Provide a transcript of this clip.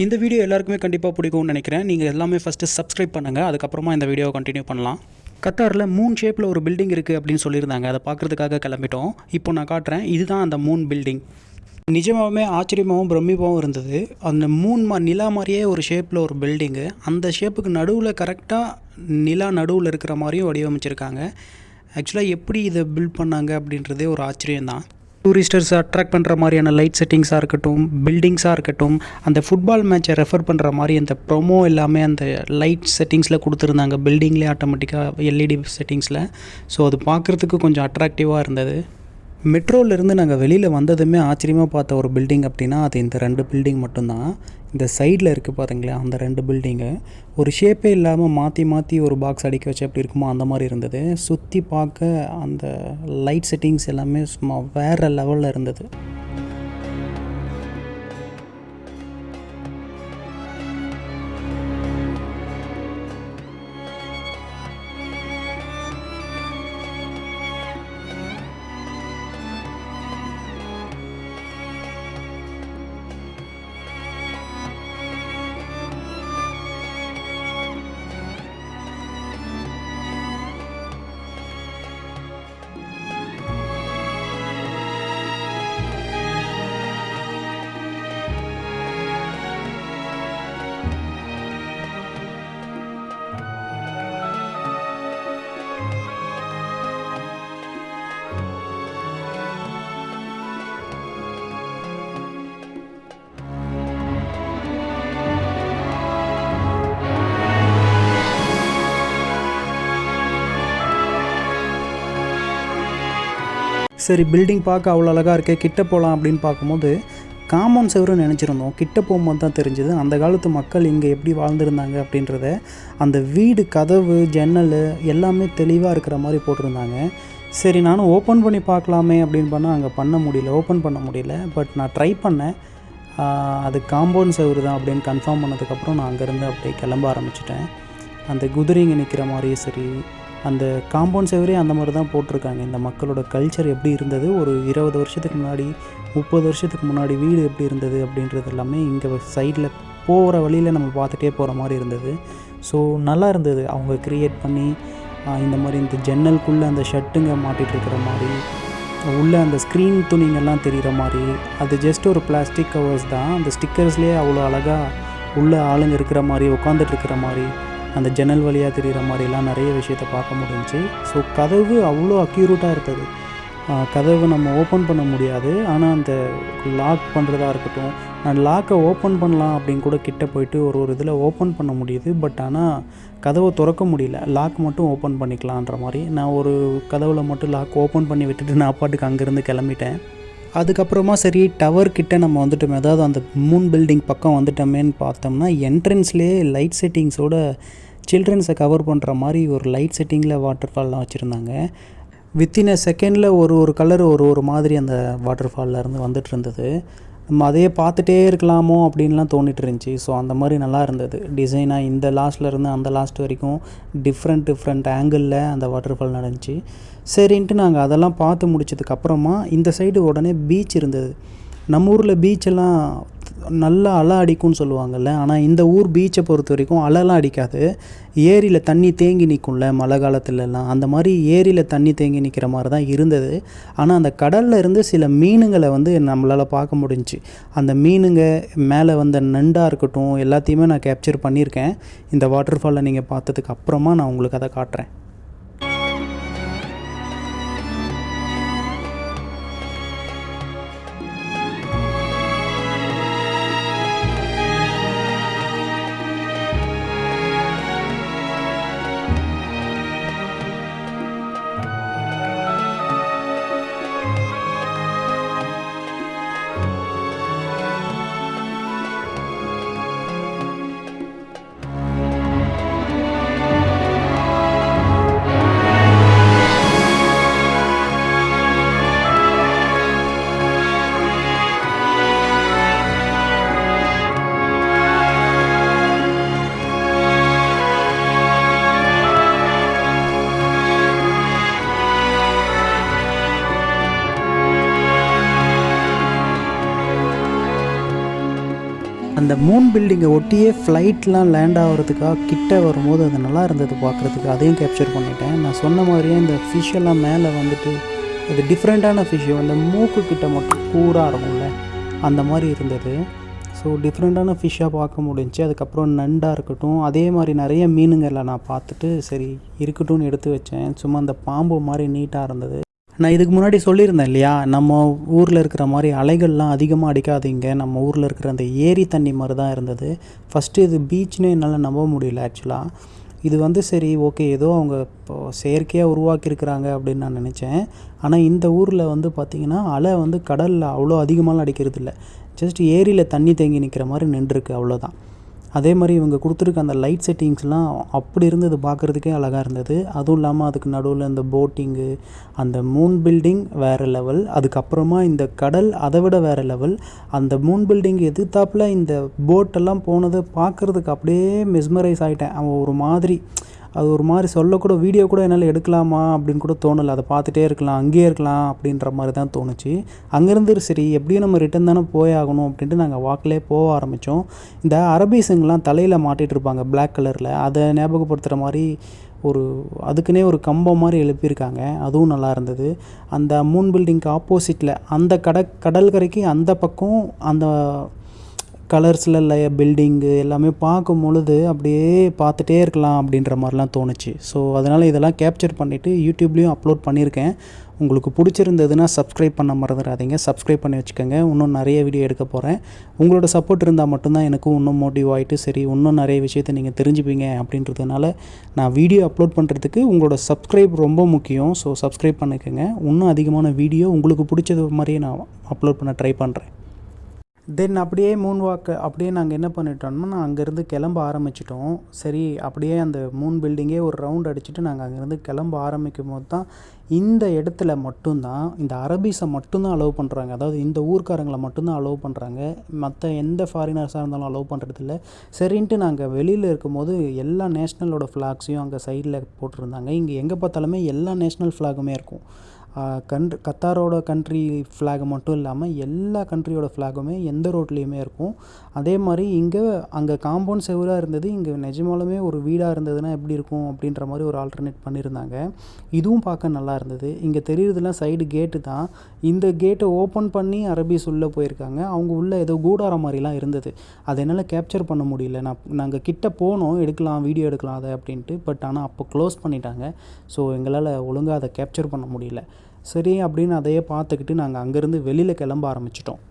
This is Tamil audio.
இந்த வீடியோ எல்லாருக்குமே கண்டிப்பாக பிடிக்கும்னு நினைக்கிறேன். நீங்கள் எல்லாமே ஃபஸ்ட்டு சப்ஸ்கிரைப் பண்ணுங்கள் அதுக்கப்புறமா இந்த வீடியோவை கண்டினியூ பண்ணலாம். கத்தாரில் மூன் ஷேப்பில் ஒரு பில்டிங் இருக்குது அப்படின்னு சொல்லியிருந்தாங்க. அதை பார்க்குறதுக்காக கிளம்பிட்டோம். இப்போ நான் காட்டுறேன். இதுதான் அந்த மூன் பில்டிங் நிஜமாகவே ஆச்சரியமாகவும் பிரமிப்பாகவும் இருந்தது. அந்த மூன் மா நிலா மாதிரியே ஒரு ஷேப்பில் ஒரு பில்டிங்கு அந்த ஷேப்புக்கு நடுவில் கரெக்டாக நிலா நடுவில் இருக்கிற மாதிரியும் வடிவமைச்சிருக்காங்க. ஆக்சுவலாக எப்படி இதை பில்ட் பண்ணாங்க அப்படின்றதே ஒரு ஆச்சரியம்தான். டூரிஸ்டர்ஸ் அட்ராக்ட் பண்ணுற மாதிரியான லைட் செட்டிங்ஸாக இருக்கட்டும் பில்டிங்ஸாக இருக்கட்டும் அந்த ஃபுட்பால் மேட்சை ரெஃபர் பண்ணுற மாதிரி அந்த ப்ரொமோ எல்லாமே அந்த லைட் செட்டிங்ஸில் கொடுத்துருந்தாங்க. பில்டிங்லேயே ஆட்டோமேட்டிக்காக எல்இடி செட்டிங்ஸில் ஸோ அது பார்க்குறதுக்கு கொஞ்சம் அட்ராக்டிவாக இருந்தது. மெட்ரோலேருந்து நாங்கள் வெளியில் வந்ததுமே ஆச்சரியமாக பார்த்த ஒரு பில்டிங் அப்படின்னா அது இந்த ரெண்டு பில்டிங் மட்டும்தான். இந்த சைடில் இருக்குது பார்த்தீங்களா அந்த ரெண்டு பில்டிங்கு ஒரு ஷேப்பே இல்லாமல் மாற்றி மாற்றி ஒரு பாக்ஸ் அடிக்க வச்சு எப்படி இருக்குமோ அந்த மாதிரி இருந்தது. சுற்றி பார்க்க அந்த லைட் செட்டிங்ஸ் எல்லாமே சும்மா வேறு லெவலில் இருந்தது. சரி பில்டிங் பார்க்க அவ்வளோ அழகாக இருக்கே கிட்ட போகலாம் அப்படின்னு பார்க்கும்போது காம்பவுண்ட் செவரும் நினச்சிருந்தோம். கிட்ட போகும்போது தான் தெரிஞ்சது அந்த காலத்து மக்கள் இங்கே எப்படி வாழ்ந்துருந்தாங்க அப்படின்றத அந்த வீடு கதவு ஜன்னல் எல்லாமே தெளிவாக இருக்கிற மாதிரி போட்டிருந்தாங்க. சரி நானும் ஓப்பன் பண்ணி பார்க்கலாமே அப்படின்னு பண்ணால் அங்கே பண்ண முடியல ஓப்பன் பண்ண முடியல. பட் நான் ட்ரை பண்ணேன். அது காம்பவுண்ட் செவரு தான் அப்படின்னு கன்ஃபார்ம் பண்ணதுக்கப்புறம் நான் அங்கேருந்து அப்படியே கிளம்ப ஆரம்பிச்சிட்டேன். அந்த குதிரைங்க நிற்கிற மாதிரியும் சரி அந்த காம்பவுண்ட் செவரே அந்த மாதிரி தான் போட்டிருக்காங்க. இந்த மக்களோட கல்ச்சர் எப்படி இருந்தது? ஒரு இருபது வருஷத்துக்கு முன்னாடி முப்பது வருஷத்துக்கு முன்னாடி வீடு எப்படி இருந்தது அப்படின்றது எல்லாமே இங்கே சைடில் போகிற வழியில் நம்ம பார்த்துட்டே போகிற மாதிரி இருந்தது. ஸோ நல்லா இருந்தது. அவங்க க்ரியேட் பண்ணி இந்த மாதிரி இந்த ஜன்னலுக்குள்ளே அந்த ஷர்ட்டுங்க மாட்டிகிட்டு இருக்கிற மாதிரி உள்ளே அந்த ஸ்க்ரீன் துணிங்கெல்லாம் தெரிகிற மாதிரி அது ஜஸ்ட் ஒரு பிளாஸ்டிக் கவர்ஸ் தான். அந்த ஸ்டிக்கர்ஸ்லேயே அவ்வளோ அழகாக உள்ளே ஆளுங்க இருக்கிற மாதிரி உட்காந்துட்டு இருக்கிற மாதிரி அந்த ஜன்னல் வழியாக தெரிகிற மாதிரிலாம் நிறைய விஷயத்த பார்க்க முடிஞ்சு ஸோ கதவு அவ்வளோ அக்யூரேட்டாக இருந்தது. கதவை கதவு நம்ம ஓப்பன் பண்ண முடியாது. ஆனால் அந்த லாக் பண்ணுறதா இருக்கட்டும் நான் லாக்கை ஓப்பன் பண்ணலாம் அப்படின்னு கூட கிட்ட போயிட்டு ஒரு ஒரு இதில் ஓப்பன் பண்ண முடியுது. பட் ஆனால் கதவை திறக்க முடியல. லாக் மட்டும் ஓப்பன் பண்ணிக்கலான்ற மாதிரி. நான் ஒரு கதவில் மட்டும் லாக் ஓப்பன் பண்ணி விட்டுட்டு நான் பாட்டுக்கு அங்கேருந்து கிளம்பிட்டேன். அதுக்கப்புறமா சரி டவர் கிட்ட நம்ம வந்துட்டோம். அதாவது அந்த மூன் பில்டிங் பக்கம் வந்துட்டோமேன்னு பார்த்தோம்னா என்ட்ரன்ஸ்லேயே லைட் செட்டிங்ஸோட சில்ட்ரன்ஸை கவர் பண்ணுற மாதிரி ஒரு லைட் செட்டிங்கில் வாட்டர் ஃபால்லாம் வச்சுருந்தாங்க. வித்தின் அ செகண்டில் ஒரு ஒரு கலர் ஒரு ஒரு மாதிரி அந்த வாட்டர் ஃபால்லேருந்து வந்துட்டு இருந்தது. நம்ம அதையே பார்த்துட்டே இருக்கலாமோ அப்படின்லாம் தோணிட்டு இருந்துச்சு ஸோ அந்த மாதிரி நல்லா இருந்தது. டிசைனாக இந்த லாஸ்ட்லேருந்து அந்த லாஸ்ட் வரைக்கும் டிஃப்ரெண்ட் டிஃப்ரெண்ட் ஆங்கிளில் அந்த வாட்டர் ஃபால் நடந்துச்சு. சரின்ட்டு நாங்கள் அதெல்லாம் பார்த்து முடிச்சதுக்கப்புறமா இந்த சைடு உடனே பீச் இருந்தது. நம்ம ஊரில் பீச்செல்லாம் நல்லா அலை அடிக்கும்னு சொல்லுவாங்கல்ல. ஆனால் இந்த ஊர் பீச்சை பொறுத்த வரைக்கும் அலைலாம் அடிக்காது. ஏரியில் தண்ணி தேங்கி நிற்கும்ல மழை காலத்துலலாம். அந்த மாதிரி ஏரியில் தண்ணி தேங்கி நிற்கிற மாதிரி தான் இருந்தது. ஆனால் அந்த கடலில் இருந்து சில மீனுங்களை வந்து நம்மளால் பார்க்க முடிஞ்சுச்சு. அந்த மீனுங்க மேலே வந்த நண்டாக இருக்கட்டும் எல்லாத்தையுமே நான் கேப்சர் பண்ணியிருக்கேன். இந்த வாட்டர் ஃபாலை நீங்கள் பார்த்ததுக்கு அப்புறமா நான் உங்களுக்கு அதை காட்டுறேன். அந்த மூன் பில்டிங்கை ஒட்டியே ஃப்ளைட்லாம் லேண்ட் ஆகிறதுக்காக கிட்ட வரும்போது அது நல்லா இருந்தது பார்க்குறதுக்கு. அதையும் கேப்சர் பண்ணிட்டேன். நான் சொன்ன மாதிரியே இந்த ஃபிஷ்ஷெல்லாம் மேலே வந்துட்டு அது டிஃப்ரெண்ட்டான ஃபிஷ்ஷு அந்த மூக்கு கிட்ட மட்டும் கூராக இருக்கும்ல அந்த மாதிரி இருந்தது. ஸோ டிஃப்ரெண்ட்டான ஃபிஷ்ஷாக பார்க்க முடிஞ்சுச்சு அதுக்கப்புறம் நண்டாக இருக்கட்டும் அதே மாதிரி நிறைய மீனுங்களை நான் பார்த்துட்டு சரி இருக்கட்டும்னு எடுத்து வச்சேன். சும்மா அந்த பாம்பு மாதிரி நீட்டாக இருந்தது. நான் இதுக்கு முன்னாடி சொல்லியிருந்தேன் இல்லையா நம்ம ஊரில் இருக்கிற மாதிரி அலைகள்லாம் அதிகமாக அடிக்காதீங்க. நம்ம ஊரில் இருக்கிற அந்த ஏரி தண்ணி மாதிரி தான் இருந்தது. ஃபஸ்ட்டு இது பீச்னே என்னால் நம்ப முடியல ஆக்சுவலாக இது வந்து சரி ஓகே ஏதோ அவங்க இப்போ செயற்கையாக உருவாக்கியிருக்கிறாங்க அப்படின்னு நான் நினச்சேன். ஆனால் இந்த ஊரில் வந்து பார்த்திங்கன்னா அலை வந்து கடலில் அவ்வளோ அதிகமாலாம் அடிக்கிறது இல்லை ஜஸ்ட் ஏரியில் தண்ணி தேங்கி நிற்கிற மாதிரி நின்றுருக்கு அவ்வளோதான். அதே மாதிரி இவங்க கொடுத்துருக்க அந்த லைட் செட்டிங்ஸ்லாம் அப்படி இருந்தது பார்க்குறதுக்கே அழகாக இருந்தது. அதுவும் இல்லாமல் அதுக்கு நடுவில் இந்த போட்டிங்கு அந்த மூன் பில்டிங் வேறு லெவல் அதுக்கப்புறமா இந்த கடல் அதை விட வேறு லெவல் அந்த மூன் பில்டிங் எதிர்த்தாப்புல இந்த போட்டெல்லாம் போனது பார்க்குறதுக்கு அப்படியே மெஸ்மரைஸ் ஆகிட்டேன் அவன் ஒரு மாதிரி அது ஒரு மாதிரி சொல்லக்கூட வீடியோ கூட என்னால் எடுக்கலாமா அப்படின்னு கூட தோணலை. அதை பார்த்துட்டே இருக்கலாம் அங்கேயே இருக்கலாம் அப்படின்ற மாதிரி தான் தோணுச்சு. அங்கேருந்து சரி எப்படியும் நம்ம ரிட்டன் தானே போய் ஆகணும் அப்படின்ட்டு நாங்கள் வாக்கிலே போக ஆரம்பித்தோம் இந்த அரபீஸுங்கெலாம் தலையில் மாட்டிகிட்டு இருப்பாங்க பிளாக் கலரில் அதை ஞாபகப்படுத்துகிற மாதிரி ஒரு அதுக்குன்னே ஒரு கம்பம் மாதிரி எழுப்பியிருக்காங்க. அதுவும் நல்லா இருந்தது. அந்த மூன் பில்டிங்க்கு ஆப்போசிட்டில் அந்த கட கடற்கரைக்கு அந்த பக்கம் அந்த கலர்ஸில் இல்லை பில்டிங்கு எல்லாமே பார்க்கும் பொழுது அப்படியே பார்த்துட்டே இருக்கலாம் அப்படின்ற மாதிரிலாம் தோணுச்சு. ஸோ அதனால் இதெல்லாம் கேப்சர் பண்ணிவிட்டு யூடியூப்லேயும் அப்லோட் பண்ணியிருக்கேன். உங்களுக்கு பிடிச்சிருந்ததுன்னா சப்ஸ்கிரைப் பண்ண மறந்துடாதீங்க. சப்ஸ்கிரைப் பண்ணி வச்சுக்கோங்க. இன்னும் நிறைய வீடியோ எடுக்க போகிறேன் உங்களோட சப்போர்ட் இருந்தால் மட்டும்தான் எனக்கும் இன்னும் மோட்டிவ் ஆகிட்டு சரி இன்னும் நிறைய விஷயத்தை நீங்கள் தெரிஞ்சுப்பீங்க அப்படின்றதுனால நான் வீடியோ அப்லோட் பண்ணுறதுக்கு உங்களோட சப்ஸ்கிரைப் ரொம்ப முக்கியம். ஸோ சப்ஸ்கிரைப் பண்ணிக்கோங்க. இன்னும் அதிகமான வீடியோ உங்களுக்கு பிடிச்சது மாதிரியே நான் அப்லோட் பண்ண ட்ரை பண்ணுறேன் தென் அப்படியே மூன் வாக்கு அப்படியே நாங்கள் என்ன பண்ணிட்டோம்னா நான் அங்கேருந்து கிளம்ப ஆரம்பிச்சிட்டோம். சரி அப்படியே அந்த மூன் பில்டிங்கே ஒரு ரவுண்ட் அடிச்சுட்டு நாங்கள் அங்கேருந்து கிளம்ப ஆரம்பிக்கும் போது தான் இந்த இடத்துல மட்டும்தான் இந்த அரபிஸை மட்டும்தான் அலோவ் பண்ணுறாங்க அதாவது இந்த ஊர்க்காரங்களை மட்டும்தான் அலோவ் பண்ணுறாங்க மற்ற எந்த ஃபாரினர்ஸாக இருந்தாலும் அலோவ் பண்ணுறதில்ல சரின்ட்டு நாங்கள் வெளியில் இருக்கும்போது எல்லா நேஷ்னலோட ஃப்ளாக்ஸையும் அங்கே சைடில் போட்டிருந்தாங்க. இங்கே எங்கே பார்த்தாலுமே எல்லா நேஷ்னல் ஃப்ளாகுமே இருக்கும். கன்ட் கத்தாரோட கண்ட்ரி ஃப்ளாக் மட்டும் இல்லாமல் எல்லா கண்ட்ரியோட ஃப்ளாகுமே எந்த ரோட்லேயுமே இருக்கும். அதே மாதிரி இங்கே அங்கே காம்பவுண்ட் செவராக இருந்தது இங்கே நிஜமாலுமே ஒரு வீடாக இருந்ததுன்னா எப்படி இருக்கும் அப்படின்ற மாதிரி ஒரு ஆல்டர்னேட் பண்ணியிருந்தாங்க இதுவும் பார்க்க நல்லா இருந்தது. இங்கே தெரியுறதுலாம் சைடு கேட்டு தான். இந்த கேட்டை ஓப்பன் பண்ணி அரபிஸ் உள்ளே போயிருக்காங்க. அவங்க உள்ளே ஏதோ கூடாரம் மாதிரிலாம் இருந்தது. அதை என்னால் கேப்சர் பண்ண முடியல. நான் நாங்கள் கிட்ட போனோம் எடுக்கலாம் வீடியோ எடுக்கலாம் அதை அப்படின்ட்டு. பட் ஆனால் அப்போ க்ளோஸ் பண்ணிட்டாங்க. ஸோ எங்களால் ஒழுங்காக அதை கேப்சர் பண்ண முடியல. சரி அப்படின்னு அதையே பார்த்துக்கிட்டு நாங்கள் அங்கேருந்து வெளியில் கிளம்ப ஆரம்பிச்சிட்டோம்.